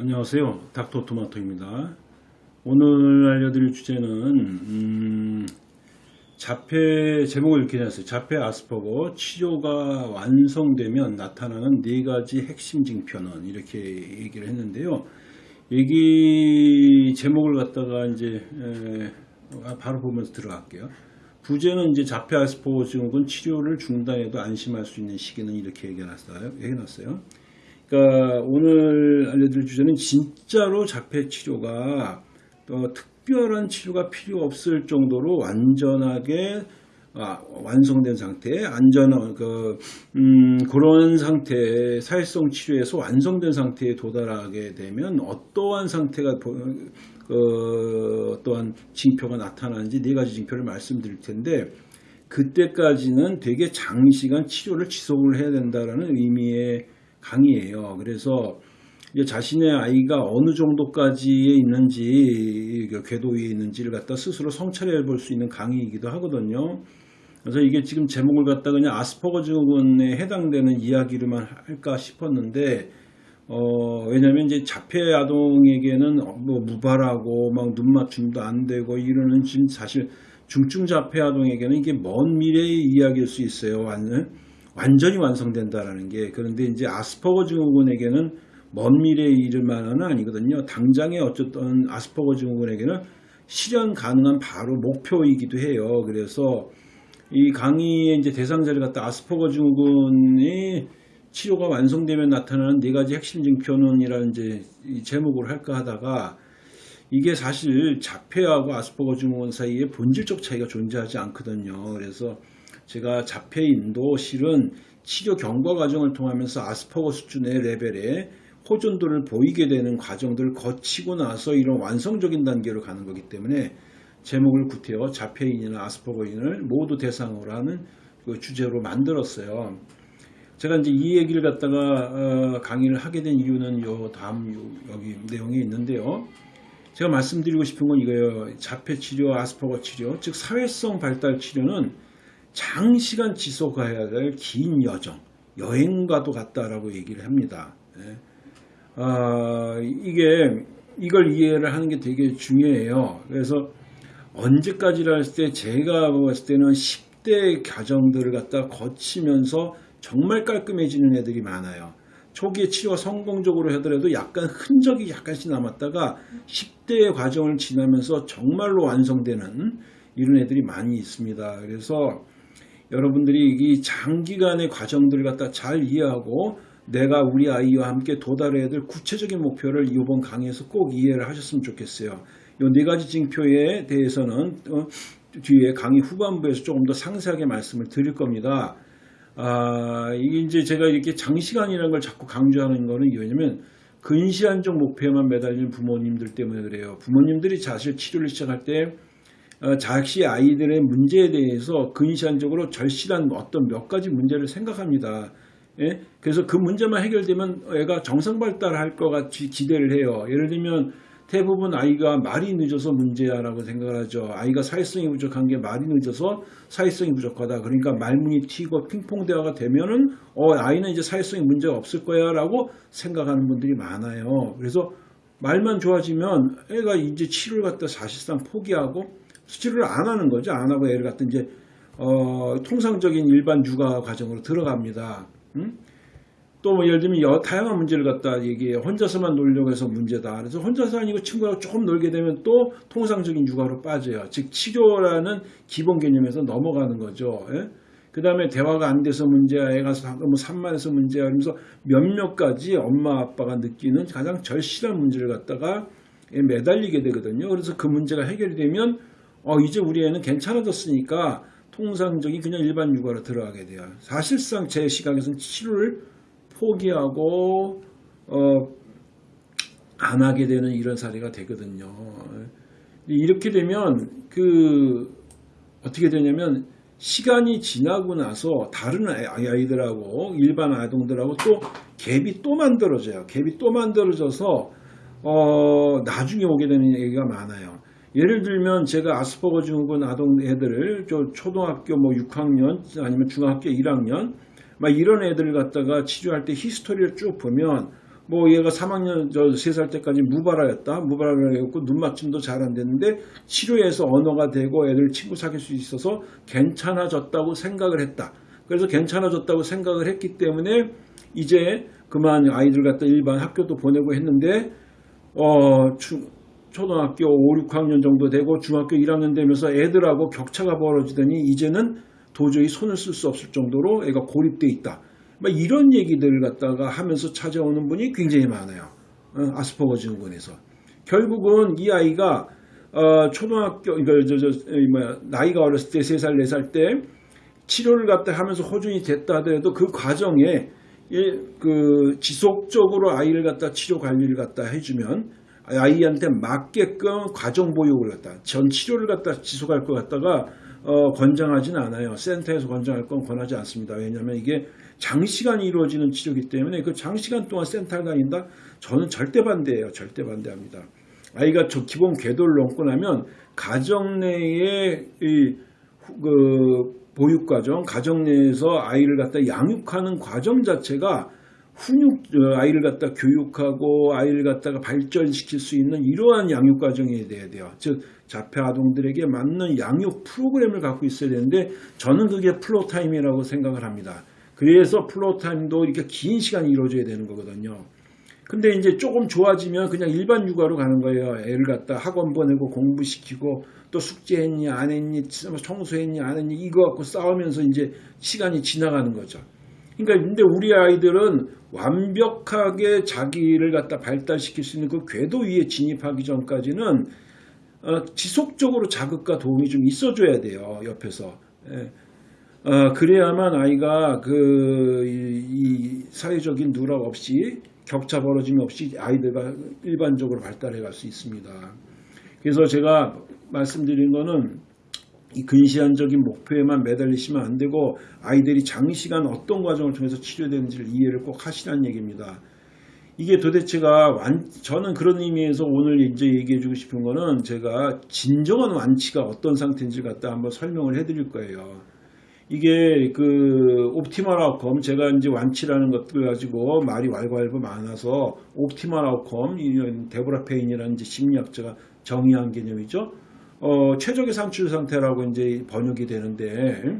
안녕하세요. 닥터 토마토입니다. 오늘 알려드릴 주제는 음, 자폐 제목을 이렇게 해놨어요. 자폐 아스퍼거 치료가 완성되면 나타나는 네 가지 핵심 징표는 이렇게 얘기를 했는데요. 얘기 제목을 갖다가 이제 에, 바로 보면서 들어갈게요. 부제는 이제 자폐 아스퍼거 증후군 치료를 중단해도 안심할 수 있는 시기는 이렇게. 얘기해놨어요. 그러니까 오늘 알려드릴 주제는 진짜로 자폐 치료가 또 특별한 치료가 필요 없을 정도로 완전하게 아, 완성된 상태, 안전한 그 음, 그런 상태, 사회성 치료에서 완성된 상태에 도달하게 되면 어떠한 상태가 보- 그 어떠한 징표가 나타나는지 네 가지 징표를 말씀드릴 텐데 그때까지는 되게 장시간 치료를 지속을 해야 된다라는 의미의 강의예요. 그래서 자신의 아이가 어느 정도까지에 있는지 그 궤도 위에 있는지를 갖다 스스로 성찰해 볼 수 있는 강의이기도 하거든요. 그래서 이게 지금 제목을 갖다 그냥 아스퍼거 증후군에 해당되는 이야기로만 할까 싶었는데 어, 왜냐면 이제 자폐 아동에게는 뭐 무발하고 막 눈 맞춤도 안 되고 이러는 지금 사실 중증 자폐 아동에게는 이게 먼 미래의 이야기일 수 있어요. 완, 완전히 완성된다라는 게. 그런데 이제 아스퍼거 증후군에게는 먼 미래의 일만은 아니거든요. 당장에 어쨌든 아스퍼거 증후군에게는 실현 가능한 바로 목표이기도 해요. 그래서 이 강의의 이제 대상자를 갖다 아스퍼거 증후군이 치료가 완성되면 나타나는 네 가지 핵심 징표는이라는 이제 이 제목으로 할까 하다가 이게 사실 자폐하고 아스퍼거 증후군 사이에 본질적 차이가 존재하지 않거든요. 그래서 제가 자폐 인도 실은 치료 경과 과정을 통하면서 아스퍼거 수준의 레벨에 호전도를 보이게 되는 과정들을 거치고 나서 이런 완성적인 단계로 가는 거기 때문에 제목을 구태여 자폐인이나 아스퍼거인을 모두 대상으로 하는 그 주제로 만들었어요. 제가 이제 이 얘기를 갖다가 어, 강의를 하게 된 이유는 요 다음 요- 여기 내용이 있는데요. 제가 말씀드리고 싶은 건 이거예요. 자폐 치료, 아스퍼거 치료, 즉 사회성 발달 치료는 장시간 지속해야 될 긴 여정, 여행과도 같다라고 얘기를 합니다. 예. 아, 이게 이걸 이해를 하는 게 되게 중요해요. 그래서 언제까지라 했을 때 제가 봤을 때는 10대 과정들을 갖다 거치면서 정말 깔끔해지는 애들이 많아요. 초기에 치료가 성공적으로 하더라도 약간 흔적이 약간씩 남았다가 10대의 과정을 지나면서 정말로 완성되는 이런 애들이 많이 있습니다. 그래서 여러분들이 이 장기간의 과정들을 갖다 잘 이해하고 내가 우리 아이와 함께 도달해야 될 구체적인 목표를 이번 강의에서 꼭 이해를 하셨으면 좋겠어요. 이 네 가지 징표에 대해서는 어, 뒤에 강의 후반부에서 조금 더 상세하게 말씀을 드릴 겁니다. 아, 이게 이제 제가 이렇게 장시간이라는 걸 자꾸 강조하는 거는 왜냐면 근시안적 목표에만 매달린 부모님들 때문에 그래요. 부모님들이 사실 치료를 시작할 때 어, 자기 아이들의 문제에 대해서 근시안적으로 절실한 어떤 몇 가지 문제를 생각합니다. 예? 그래서 그 문제만 해결되면 애가 정상 발달할 것 같이 기대를 해요. 예를 들면 대부분 아이가 말이 늦어서 문제야라고 생각을 하죠. 아이가 사회성이 부족한 게 말이 늦어서 사회성이 부족하다. 그러니까 말문이 튀고 핑퐁 대화가 되면은 어 아이는 이제 사회성이 문제가 없을 거야라고 생각하는 분들이 많아요. 그래서 말만 좋아지면 애가 이제 치료를 갖다 사실상 포기하고 치료를 안 하는 거죠. 안 하고 애를 갖다 이제 어, 통상적인 일반 육아 과정으로 들어갑니다. 음? 또뭐 예를 들면 여, 다양한 문제를 갖다 얘기해 혼자서만 놀려고 해서 문제다. 그래서 혼자서 아니고 친구하고 조금 놀게 되면 또 통상적인 육아로 빠져요. 즉 치료라는 기본 개념에서 넘어가는 거죠. 그 다음에 대화가 안 돼서 문제야, 애가 사- 뭐 산만해서 문제야, 그러면서 몇몇 가지 엄마 아빠가 느끼는 가장 절실한 문제를 갖다가 매달리게 되거든요. 그래서 그 문제가 해결이 되면 어, 이제 우리 애는 괜찮아졌으니까 통상적인 그냥 일반 육아로 들어가게 돼요. 사실상 제 시각에서는 치료를 포기하고 어, 안 하게 되는 이런 사례가 되거든요. 이렇게 되면 그 어떻게 되냐면 시간이 지나고 나서 다른 아이- 아이들하고 일반 아동들하고 또 갭이 또 만들어져요. 갭이 또 만들어져서 어, 나중에 오게 되는 얘기가 많아요. 예를 들면 제가 아스퍼거 증후군 아동 애들을 저 초등학교 뭐 6학년 아니면 중학교 1학년 막 이런 애들을 갖다가 치료할 때 히스토리를 쭉 보면 뭐 얘가 3학년 저 3살 때까지 무발화였다. 무발화였고 눈 맞춤도 잘 안 됐는데 치료해서 언어가 되고 애들 친구 사귈 수 있어서 괜찮아졌다고 생각을 했다. 그래서 괜찮아졌다고 생각을 했기 때문에 이제 그만 아이들 갖다 일반 학교도 보내고 했는데 어 중- 초등학교 5, 6학년 정도 되고 중학교 1학년 되면서 애들하고 격차가 벌어지더니 이제는 도저히 손을 쓸 수 없을 정도로 애가 고립돼 있다. 막 이런 얘기들 갖다가 하면서 찾아오는 분이 굉장히 많아요. 어, 아스퍼거 증후군에서. 결국은 이 아이가 어, 초등학교 이거 저, 저, 이 뭐야 나이가 어렸을 때 3살 4살 때 치료를 갖다 하면서 호전이 됐다 하더라도 그 과정에 예, 그 지속적으로 아이를 갖다 치료 관리를 갖다 해주면 아이한테 맞게끔 과정 보육을 갖다 전 치료를 갖다 지속할 것 같다가 어, 권장하지는 않아요. 센터에서 권장할 건 권하지 않습니다. 왜냐하면 이게 장시간 이루어지는 치료이기 때문에 그 장시간 동안 센터를 다닌다? 저는 절대 반대예요. 절대 반대합니다. 아이가 저 기본 궤도를 넘고 나면 가정 후- 그 보육 과정, 가정 내에서 아이를 갖다 양육하는 과정 자체가 훈육 어, 아이를 갖다 교육하고 아이를 갖다가 발전시킬 수 있는 이러한 양육 과정이 돼야 돼요. 즉 자폐 아동들에게 맞는 양육 프로그램을 갖고 있어야 되는데 저는 그게 floor time이라고 생각을 합니다. 그래서 floor time도 이렇게 긴 시간이 이루어져야 되는 거거든요. 근데 이제 조금 좋아지면 그냥 일반 육아로 가는 거예요. 애를 갖다 학원 보내고 공부시키고 또 숙제했니 안 했니 청소했니 안 했니 이거 갖고 싸우면서 이제 시간이 지나가는 거죠. 그러니까 근데 우리 아이들은 완벽하게 자기를 갖다 발달시킬 수 있는 그 궤도 위에 진입하기 전까지는 어, 지속적으로 자극과 도움이 좀 있어줘야 돼요 옆에서. 예. 어, 그래야만 아이가 그, 이, 이 사회적인 누락 없이 격차 벌어짐 없이 아이들과 일반적으로 발달해 갈 수 있습니다. 그래서 제가 말씀드린 거는 이 근시안적인 목표에만 매달리시면 안 되고 아이들이 장시간 어떤 과정을 통해서 치료되는지를 이해를 꼭 하시라는 얘기입니다. 이게 도대체가 완, 저는 그런 의미에서 오늘 이제 얘기해 주고 싶은 거는 제가 진정한 완치가 어떤 상태인지 갖다 한번 설명을 해 드릴 거예요. 이게 그 optimal outcome 제가 이제 완치라는 것들 가지고 말이 왈가왈부 많아서 optimal outcome 이런 데보라 페인이라는 심리학자가 정의한 개념이죠. 어, 최적의 산출 상태라고 이제 번역이 되는데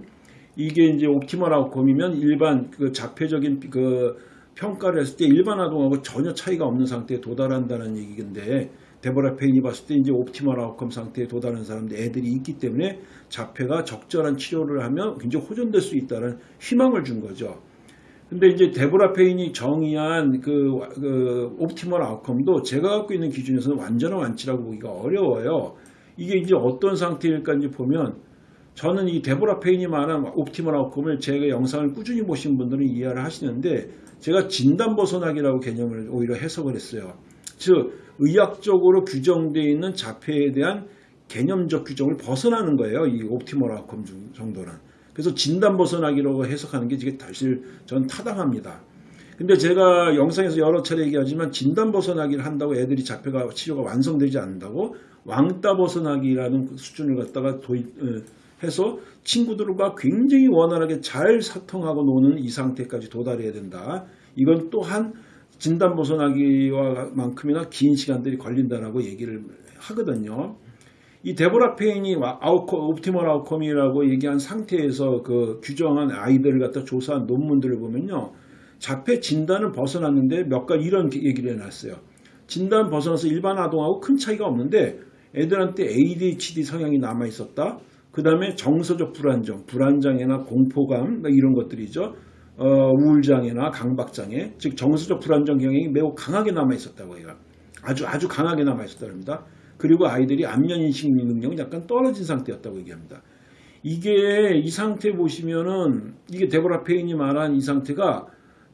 이게 이제 optimal outcome이면 일반 그 자폐적인 그 평가를 했을 때 일반 아동하고 전혀 차이가 없는 상태에 도달한다는 얘기인데 데보라 페인이 봤을 때 이제 optimal outcome 상태에 도달하는 사람들 애들이 있기 때문에 자폐가 적절한 치료를 하면 굉장히 호전될 수 있다는 희망을 준 거죠. 근데 이제 데보라 페인이 정의한 그, 그 optimal outcome도 제가 갖고 있는 기준에서는 완전한 완치라고 보기가 어려워요. 이게 이제 어떤 상태일까 이제 보면 저는 이 데보라 페인이 말한 optimal outcome을 제가 영상을 꾸준히 보신 분들은 이해를 하시는데 제가 진단 벗어나기라고 개념을 오히려 해석을 했어요. 즉 의학적으로 규정되어 있는 자폐에 대한 개념적 규정을 벗어나는 거예요. 이 옵티멀 아웃컴 중- 정도는. 그래서 진단 벗어나기라고 해석하는 게 사실 전 타당합니다. 근데 제가 영상에서 여러 차례 얘기하지만 진단 벗어나기를 한다고 애들이 자폐가 치료가 완성되지 않는다고 왕따 벗어나기라는 그 수준을 갖다가 도입 어, 해서 친구들과 굉장히 원활하게 잘 소통하고 노는 이 상태까지 도달해야 된다. 이건 또한 진단 벗어나기와 만큼이나 긴 시간들이 걸린다라고 얘기를 하거든요. 이 데보라 페인이 와- outcome, optimal outcome이라고 얘기한 상태에서 그 규정한 아이들을 갖다 조사한 논문들을 보면요. 자폐 진단을 벗어났는데 몇 가지 이런 얘기를 해놨어요. 진단 벗어나서 일반 아동하고 큰 차이가 없는데 애들한테 ADHD 성향이 남아 있었다. 그 다음에 정서적 불안정, 불안장애나 공포감 뭐 이런 것들이죠. 어, 우울장애나 강박장애, 즉 정서적 불안정 경향이 매우 강하게 남아 있었다고 해요. 아주 아주 강하게 남아 있었다고 합니다. 그리고 아이들이 안면 인식 능력이 약간 떨어진 상태였다고 얘기합니다. 이게 이 상태 보시면은 이게 데보라 페인이 말한 이 상태가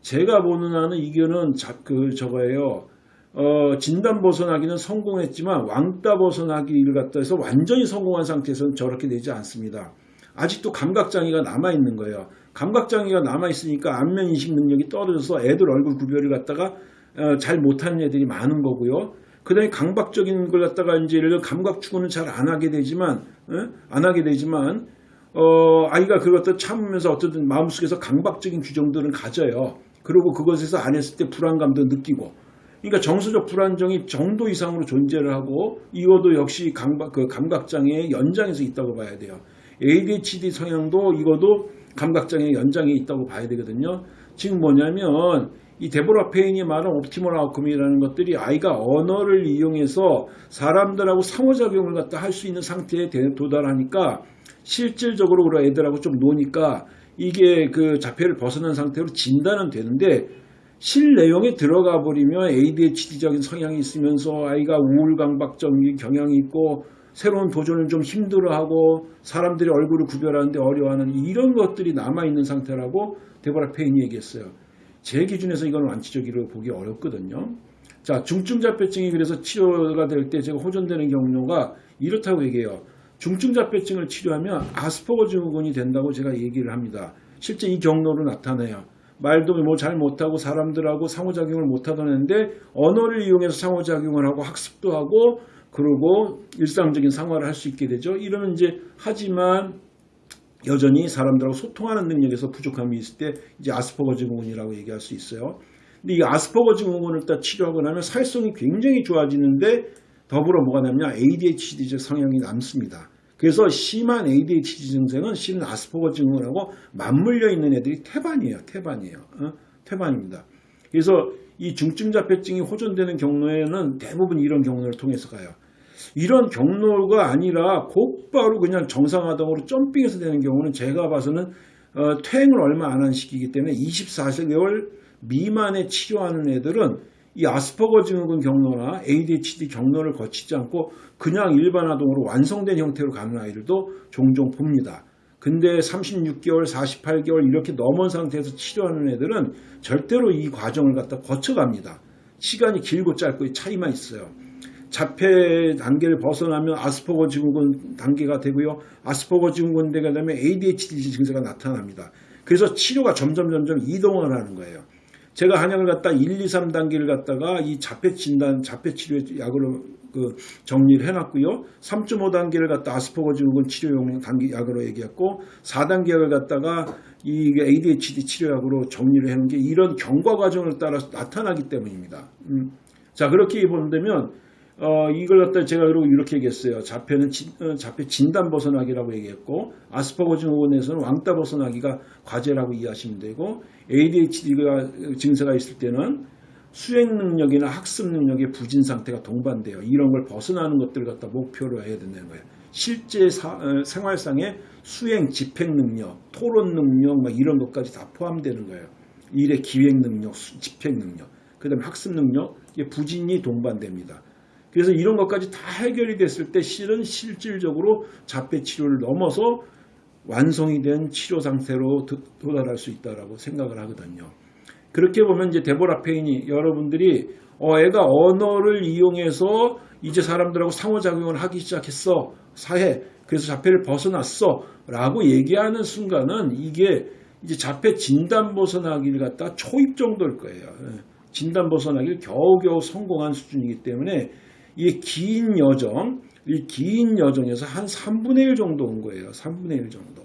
제가 보는 한은 이거는 자, 그 저거예요. 어, 진단 벗어나기는 성공했지만 왕따 벗어나기를 갖다 해서 완전히 성공한 상태에서는 저렇게 되지 않습니다. 아직도 감각장애가 남아있는 거예요. 감각장애가 남아있으니까 안면인식 능력이 떨어져서 애들 얼굴 구별을 갖다가 어, 잘 못하는 애들이 많은 거고요. 그 다음에 강박적인 걸 갖다가 이제 예를 들어 감각 추구는 잘 안 하게 되지만, 어? 안 하게 되지만, 어, 아이가 그것도 참으면서 어쨌든 마음속에서 강박적인 규정들은 가져요. 그리고 그것에서 안 했을 때 불안감도 느끼고, 그러니까 정서적 불안정이 정도 이상으로 존재를 하고 이것도 역시 감각, 그 감각장애의 연장에서 있다고 봐야 돼요. ADHD 성향도 이것도 감각장애 연장에 있다고 봐야 되거든요. 지금 뭐냐면 이 데보라 페인이 말한 옵티멀 아웃컴이라는 것들이 아이가 언어를 이용해서 사람들하고 상호작용을 갖다 할 수 있는 상태에 도달하니까 실질적으로 애들하고 좀 노니까 이게 그 자폐를 벗어난 상태로 진단은 되는데 실 내용에 들어가 버리면 ADHD적인 성향이 있으면서 아이가 우울강박적인 경향이 있고 새로운 도전을 좀 힘들어하고 사람들이 얼굴을 구별하는데 어려워하는 이런 것들이 남아있는 상태라고 데보라 페인이 얘기했어요. 제 기준에서 이건 완치적으로 보기 어렵거든요. 자, 중증 자폐증이 그래서 치료가 될 때 제가 호전되는 경로가 이렇다고 얘기해요. 중증 자폐증을 치료하면 아스퍼거 증후군이 된다고 제가 얘기를 합니다. 실제 이 경로로 나타나요. 말도 뭐 잘 못하고 사람들하고 상호작용을 못하던 애인데 언어를 이용해서 상호작용을 하고 학습도 하고 그리고 일상적인 생활을 할 수 있게 되죠. 이러면 이제 하지만 여전히 사람들하고 소통하는 능력에서 부족함이 있을 때 이제 아스퍼거 증후군이라고 얘기할 수 있어요. 근데 이 아스퍼거 증후군을 딱 치료하고 나면 사회성이 굉장히 좋아지는데 더불어 뭐가 남냐 ADHD적 성향이 남습니다. 그래서 심한 ADHD 증상은 실은 아스퍼거 증후군하고 맞물려 있는 애들이 태반이에요. 태반이에요. 어? 태반입니다. 그래서 이 중증 자폐증이 호전되는 경로에는 대부분 이런 경로를 통해서 가요. 이런 경로가 아니라 곧바로 그냥 정상화동으로 점핑해서 되는 경우는 제가 봐서는 어, 퇴행을 얼마 안 한 시기이기 때문에 24개월 미만에 치료하는 애들은 이 아스퍼거 증후군 경로나 ADHD 경로를 거치지 않고 그냥 일반 아동으로 완성된 형태로 가는 아이들도 종종 봅니다. 근데 36개월, 48개월 이렇게 넘은 상태에서 치료하는 애들은 절대로 이 과정을 갖다 거쳐갑니다. 시간이 길고 짧고의 차이만 있어요. 자폐 단계를 벗어나면 아스퍼거 증후군 단계가 되고요. 아스퍼거 증후군 단계가 되면 ADHD 증세가 나타납니다. 그래서 치료가 점점 점점 이동을 하는 거예요. 제가 한약을 갖다 1, 2, 3단계를 갖다가 이 자폐 진단, 자폐 치료 약으로 그 정리를 해놨고요. 3.5단계를 갖다 아스퍼거 증후군 치료용 단계 약으로 얘기했고 4단계를 갖다가 이 ADHD 치료약으로 정리를 해놓은 게 이런 경과 과정을 따라서 나타나기 때문입니다. 음. 자 그렇게 본다면 어, 이걸 갖다 제가 이렇게 얘기했어요. 자폐는 진, 어, 자폐 진단 벗어나기라고 얘기했고 아스퍼거 증후군에서는 왕따 벗어나기가 과제라고 이해하시면 되고 ADHD가 증세가 있을 때는 수행 능력이나 학습 능력의 부진 상태가 동반돼요. 이런 걸 벗어나는 것들을 갖다 목표로 해야 된다는 거예요. 실제 사, 어, 생활상의 수행, 집행 능력, 토론 능력 막 이런 것까지 다 포함되는 거예요. 일의 기획 능력, 집행 능력, 그 다음에 학습 능력, 부진이 동반됩니다. 그래서 이런 것까지 다 해결이 됐을 때 실은 실질적으로 자폐 치료를 넘어서 완성이 된 치료 상태로 도달할 수 있다고 생각을 하거든요. 그렇게 보면 이제 데보라 페인이 여러분들이 어, 애가 언어를 이용해서 이제 사람들하고 상호작용을 하기 시작했어. 사회. 그래서 자폐를 벗어났어. 라고 얘기하는 순간은 이게 이제 자폐 진단 벗어나기를 갖다 초입 정도일 거예요. 예. 진단 벗어나기를 겨우겨우 성공한 수준이기 때문에 이 긴 여정, 이 긴 여정에서 한 3분의 1 정도 온 거예요. 3분의 1 정도.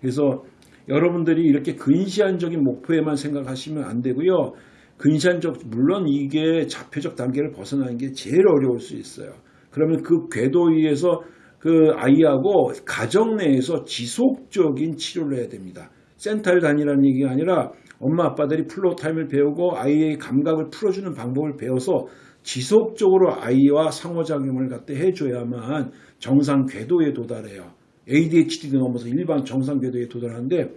그래서 여러분들이 이렇게 근시안적인 목표에만 생각하시면 안 되고요. 근시안적, 물론 이게 자폐적 단계를 벗어나는 게 제일 어려울 수 있어요. 그러면 그 궤도 위에서 그 아이하고 가정 내에서 지속적인 치료를 해야 됩니다. 센터를 다니라는 얘기가 아니라 엄마 아빠들이 floor time을 배우고 아이의 감각을 풀어주는 방법을 배워서 지속적으로 아이와 상호작용을 갖다 해줘야만 정상 궤도에 도달해요. ADHD도 넘어서 일반 정상 궤도에 도달하는데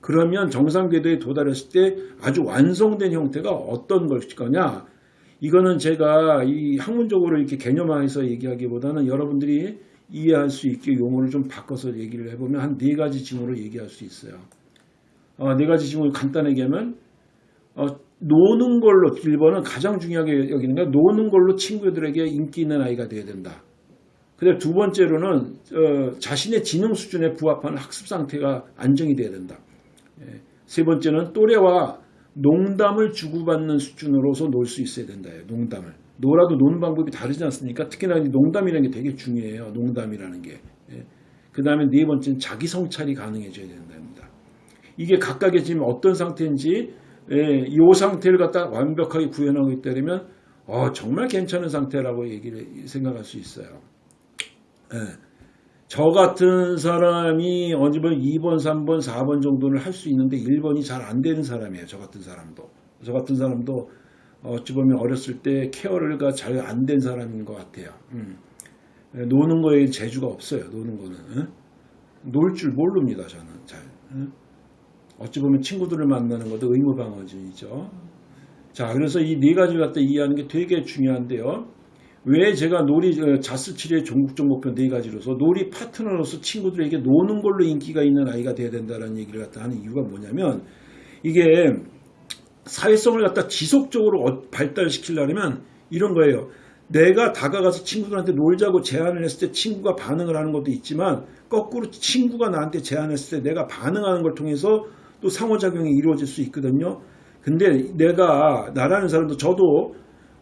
그러면 정상 궤도에 도달했을 때 아주 완성된 형태가 어떤 것일 거냐 이거는 제가 이 학문적으로 이렇게 개념화해서 얘기하기보다는 여러분들이 이해할 수 있게 용어를 좀 바꿔서 얘기를 해보면 한 네 가지 징후로 얘기할 수 있어요. 어, 네 가지 징후를 간단하게 하면 어, 노는 걸로 1번은 가장 중요하게 여기는 게 노는 걸로 친구들에게 인기 있는 아이가 돼야 된다. 근데 두 번째로는 어, 자신의 지능 수준에 부합하는 학습 상태가 안정이 돼야 된다. 예. 세 번째는 또래와 농담을 주고받는 수준으로서 놀 수 있어야 된다. 농담을. 놀아도 노는 방법이 다르지 않습니까? 특히나 농담이라는 게 되게 중요해요. 농담이라는 게. 예. 그 다음에 네 번째는 자기 성찰이 가능해져야 된답니다. 이게 각각의 지금 어떤 상태인지 예, 이 상태를 갖다 완벽하게 구현하고 있다면 어, 정말 괜찮은 상태라고 얘기를 생각할 수 있어요. 예. 저 같은 사람이 어디 보면 2번, 3번, 4번 정도는 할 수 있는데 1번이 잘 안 되는 사람이에요. 저 같은 사람도. 저 같은 사람도 어찌 보면 어렸을 때 케어가 잘안 된 사람인 것 같아요. 음. 예, 노는 거에 재주가 없어요. 노는 거는. 예? 놀줄 모릅니다. 저는 잘. 예? 어찌 보면 친구들을 만나는 것도 의무방어주의죠. 자, 그래서 이 네 가지를 갖다 이해하는 게 되게 중요한데요. 왜 제가 놀이 어, 자스 치료의 종국적 목표 네 가지로서 놀이 파트너로서 친구들에게 노는 걸로 인기가 있는 아이가 돼야 된다는 얘기를 갖다 하는 이유가 뭐냐면 이게 사회성을 갖다 지속적으로 어, 발달시키려면 이런 거예요. 내가 다가가서 친구들한테 놀자고 제안을 했을 때 친구가 반응을 하는 것도 있지만 거꾸로 친구가 나한테 제안했을 때 내가 반응하는 걸 통해서 또 상호작용이 이루어질 수 있거든요. 근데 내가 나라는 사람도 저도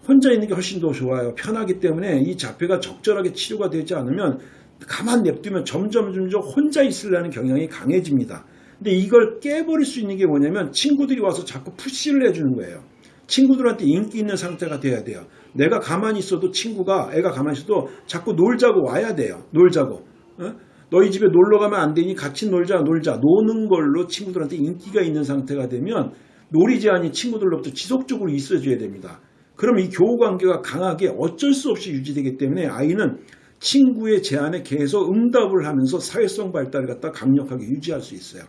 혼자 있는 게 훨씬 더 좋아요. 편하기 때문에 이 자폐가 적절하게 치료가 되지 않으면 가만 냅두면 점점 점점 혼자 있으려는 경향이 강해집니다. 근데 이걸 깨버릴 수 있는 게 뭐냐면 친구들이 와서 자꾸 푸시를 해주는 거예요. 친구들한테 인기 있는 상태가 돼야 돼요. 내가 가만히 있어도 친구가 애가 가만히 있어도 자꾸 놀자고 와야 돼요. 놀자고. 어? 너희 집에 놀러 가면 안 되니 같이 놀자 놀자 노는 걸로 친구들한테 인기가 있는 상태가 되면 놀이 제한이 친구들로부터 지속적으로 있어줘야 됩니다. 그럼 이 교우 관계가 강하게 어쩔 수 없이 유지되기 때문에 아이는 친구의 제안에 계속 응답을 하면서 사회성 발달을 갖다 강력하게 유지할 수 있어요.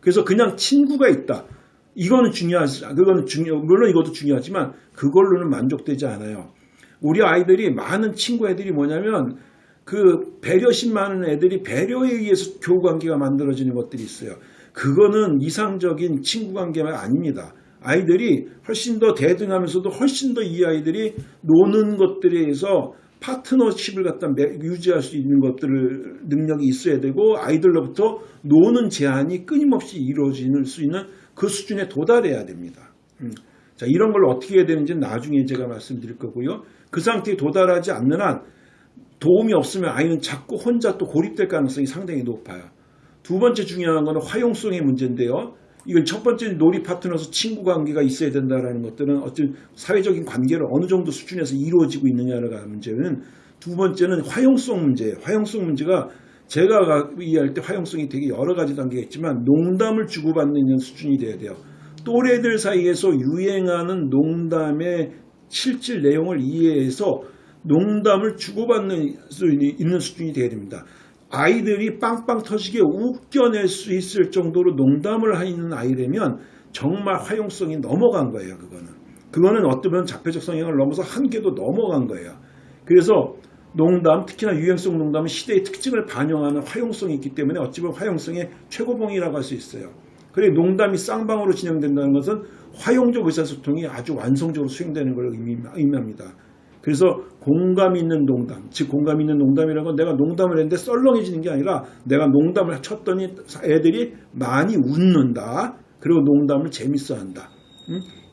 그래서 그냥 친구가 있다. 이거는 중요하지, 그거는 중요, 물론 이것도 중요하지만 그걸로는 만족되지 않아요. 우리 아이들이 많은 친구 애들이 뭐냐면 그 배려심 많은 애들이 배려에 의해서 교우 관계가 만들어지는 것들이 있어요. 그거는 이상적인 친구 관계가 아닙니다. 아이들이 훨씬 더 대등하면서도 훨씬 더 이 아이들이 노는 것들에 의해서 파트너십을 갖다 유지할 수 있는 것들을 능력이 있어야 되고 아이들로부터 노는 제한이 끊임없이 이루어질 수 있는 그 수준에 도달해야 됩니다. 음. 자 이런 걸 어떻게 해야 되는지는 나중에 제가 말씀드릴 거고요. 그 상태에 도달하지 않는 한 도움이 없으면 아이는 자꾸 혼자 또 고립될 가능성이 상당히 높아요. 두 번째 중요한 것은 화용성의 문제인데요. 이건 첫 번째 놀이 파트너서 친구 관계가 있어야 된다는 것들은 어떤 사회적인 관계를 어느 정도 수준에서 이루어지고 있느냐가 문제는 두 번째는 화용성 문제예요. 화용성 문제가 제가 이해할 때 화용성이 되게 여러 가지 단계가 있지만 농담을 주고받는 수준이 돼야 돼요. 또래들 사이에서 유행하는 농담의 실질 내용을 이해해서 농담을 주고받는 수 있는 수준이 되어야 됩니다. 아이들이 빵빵 터지게 웃겨낼 수 있을 정도로 농담을 하는 아이라면 정말 화용성이 넘어간 거예요. 그거는. 그거는 어쩌면 자폐적 성향을 넘어서 한계도 넘어간 거예요. 그래서 농담, 특히나 유행성 농담은 시대의 특징을 반영하는 화용성이 있기 때문에 어찌 보면 화용성의 최고봉이라고 할 수 있어요. 그래 농담이 쌍방으로 진행된다는 것은 화용적 의사소통이 아주 완성적으로 수행되는 걸 의미합니다. 그래서 공감 있는 농담, 즉 공감 있는 농담이라는 건 내가 농담을 했는데 썰렁해지는 게 아니라 내가 농담을 쳤더니 애들이 많이 웃는다. 그리고 농담을 재밌어 한다.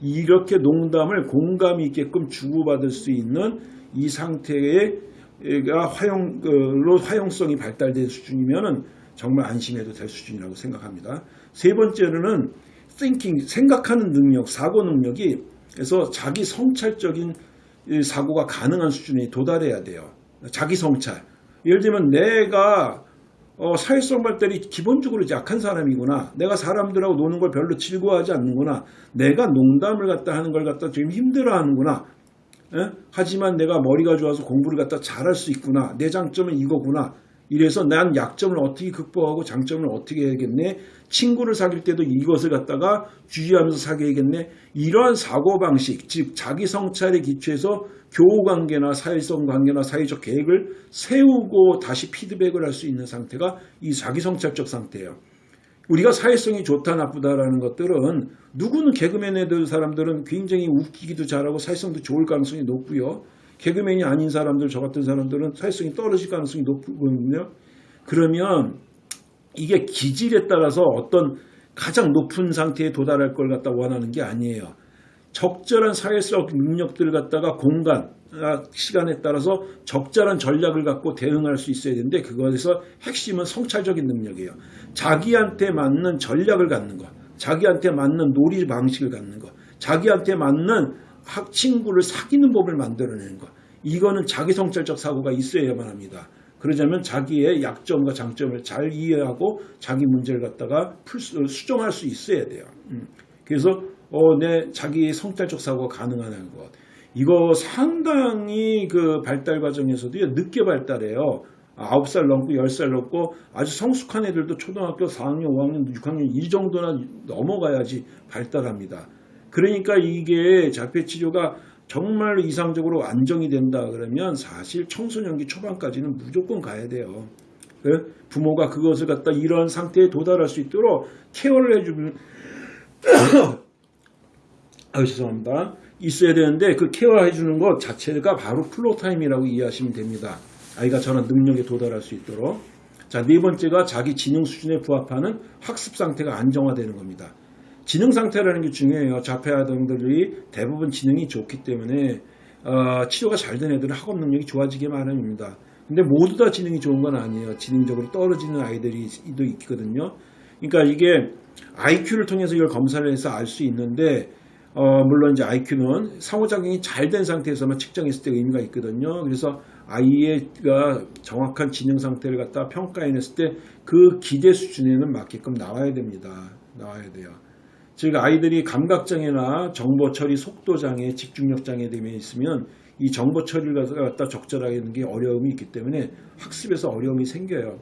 이렇게 농담을 공감 있게끔 주고받을 수 있는 이 상태가 화용로 화용성이 발달된 수준이면은 정말 안심해도 될 수준이라고 생각합니다. 세 번째로는 thinking 생각하는 능력, 사고 능력이 그래서 자기 성찰적인 사고가 가능한 수준에 도달해야 돼요. 자기 성찰. 예를 들면 내가 어, 사회성 발달이 기본적으로 약한 사람이구나. 내가 사람들하고 노는 걸 별로 즐거워하지 않는구나. 내가 농담을 갖다 하는 걸 갖다 좀 힘들어하는구나. 에? 하지만 내가 머리가 좋아서 공부를 갖다 잘할 수 있구나. 내 장점은 이거구나. 이래서 난 약점을 어떻게 극복하고 장점을 어떻게 해야겠네. 친구를 사귈 때도 이것을 갖다가 주의하면서 사귀어야겠네. 이러한 사고방식, 즉 자기 성찰에 기초해서 교우관계나 사회성 관계나 사회적 계획을 세우고 다시 피드백을 할 수 있는 상태가 이 자기 성찰적 상태예요. 우리가 사회성이 좋다 나쁘다라는 것들은 누구는 개그맨 애들 사람들은 굉장히 웃기기도 잘하고 사회성도 좋을 가능성이 높고요. 개그맨이 아닌 사람들 저 같은 사람들은 사회성이 떨어질 가능성이 높거든요. 그러면 이게 기질에 따라서 어떤 가장 높은 상태에 도달할 걸 갖다 원하는 게 아니에요. 적절한 사회적 능력들을 갖다가 공간, 아, 시간에 따라서 적절한 전략을 갖고 대응할 수 있어야 되는데 그것에서 핵심은 성찰적인 능력이에요. 자기한테 맞는 전략을 갖는 것. 자기한테 맞는 놀이 방식을 갖는 거, 자기한테 맞는 학 친구를 사귀는 법을 만들어내는 거. 이거는 자기 성찰적 사고가 있어야만 합니다. 그러자면 자기의 약점과 장점을 잘 이해하고 자기 문제를 갖다가 풀 수, 수정할 수 있어야 돼요. 음. 그래서 어, 내 자기 성찰적 사고가 가능한 것. 이거 상당히 그 발달 과정에서도 늦게 발달해요. 9살 넘고 10살 넘고 아주 성숙한 애들도 초등학교 4학년, 5학년, 6학년 이 정도나 넘어가야지 발달합니다. 그러니까 이게 자폐 치료가 정말로 이상적으로 안정이 된다 그러면 사실 청소년기 초반까지는 무조건 가야 돼요. 그 부모가 그것을 갖다 이런 상태에 도달할 수 있도록 케어를 해주면 아 죄송합니다. 있어야 되는데 그 케어해 주는 것 자체가 바로 floor time이라고 이해하시면 됩니다. 아이가 저런 능력에 도달할 수 있도록. 자, 네 번째가 자기 지능 수준에 부합하는 학습 상태가 안정화되는 겁니다. 지능 상태라는 게 중요해요. 자폐 아동들이 대부분 지능이 좋기 때문에 어, 치료가 잘 된 애들은 학업 능력이 좋아지기 마련입니다. 근데 모두 다 지능이 좋은 건 아니에요. 지능적으로 떨어지는 아이들이 도 있거든요. 그러니까 이게 IQ를 통해서 이걸 검사를 해서 알 수 있는데 어, 물론 이제 IQ는 상호작용이 잘 된 상태에서만 측정했을 때 의미가 있거든요. 그래서 아이가 정확한 지능 상태를 갖다 평가해냈을 때 그 기대 수준에는 맞게끔 나와야 됩니다. 나와야 돼요. 즉 아이들이 감각장애나 정보 처리 속도 장애, 집중력 장애 등에 있으면 이 정보 처리를 갖다 적절하게 하는 게 어려움이 있기 때문에 학습에서 어려움이 생겨요.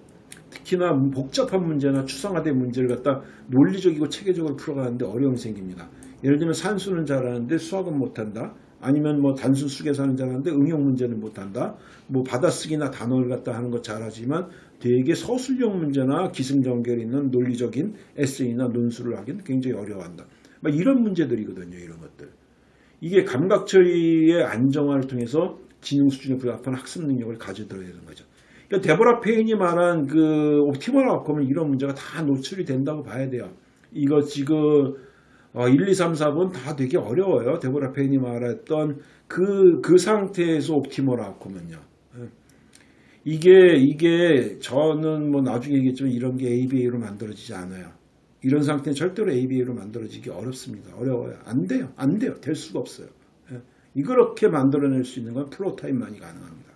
특히나 복잡한 문제나 추상화된 문제를 갖다 논리적이고 체계적으로 풀어가는데 어려움이 생깁니다. 예를 들면 산수는 잘하는데 수학은 못한다. 아니면 뭐 단순 수계사는 잘하는데 응용 문제는 못한다. 뭐 받아쓰기나 단어를 갖다 하는 거 잘하지만 되게 서술형 문제나 기승전결 있는 논리적인 에세이나 논술을 하기는 굉장히 어려워한다. 막 이런 문제들이거든요. 이런 것들. 이게 감각 처리의 안정화를 통해서 지능 수준에 부합한 학습 능력을 가져들어야 되는 거죠. 그러니까 데보라 페인이 말한 그 옵티멀 아웃컴은 이런 문제가 다 노출이 된다고 봐야 돼요. 이거 지금 어, 1, 2, 3, 4번 다 되게 어려워요. 데보라 페인이 말했던 그, 그 상태에서 옵티멀 아웃컴은요. 예. 이게, 이게 저는 뭐 나중에 얘기했지만 이런 게 ABA로 만들어지지 않아요. 이런 상태는 절대로 ABA로 만들어지기 어렵습니다. 어려워요. 안 돼요. 안 돼요. 될 수가 없어요. 예. 이렇게 만들어낼 수 있는 건 플로타임만이 가능합니다.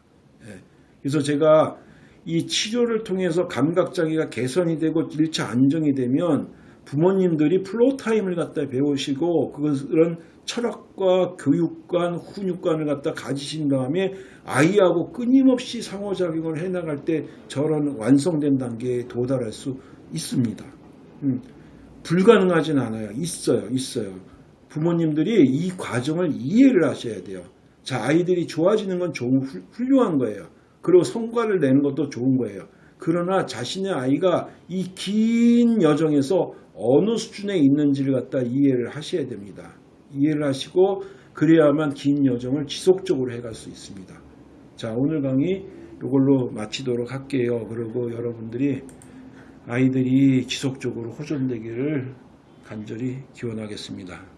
예. 그래서 제가 이 치료를 통해서 감각장애가 개선이 되고 1차 안정이 되면 부모님들이 floor time을 갖다 배우시고 그런 철학과 교육관, 훈육관을 갖다 가지신 다음에 아이하고 끊임없이 상호작용을 해나갈 때 저런 완성된 단계에 도달할 수 있습니다. 음, 불가능하진 않아요. 있어요. 있어요. 부모님들이 이 과정을 이해를 하셔야 돼요. 자, 아이들이 좋아지는 건 좋은, 훌륭한 거예요. 그리고 성과를 내는 것도 좋은 거예요. 그러나 자신의 아이가 이 긴 여정에서 어느 수준에 있는지를 갖다 이해를 하셔야 됩니다. 이해를 하시고 그래야만 긴 여정을 지속적으로 해갈 수 있습니다. 자 오늘 강의 이걸로 마치도록 할게요. 그리고 여러분들이 아이들이 지속적으로 호전되기를 간절히 기원하겠습니다.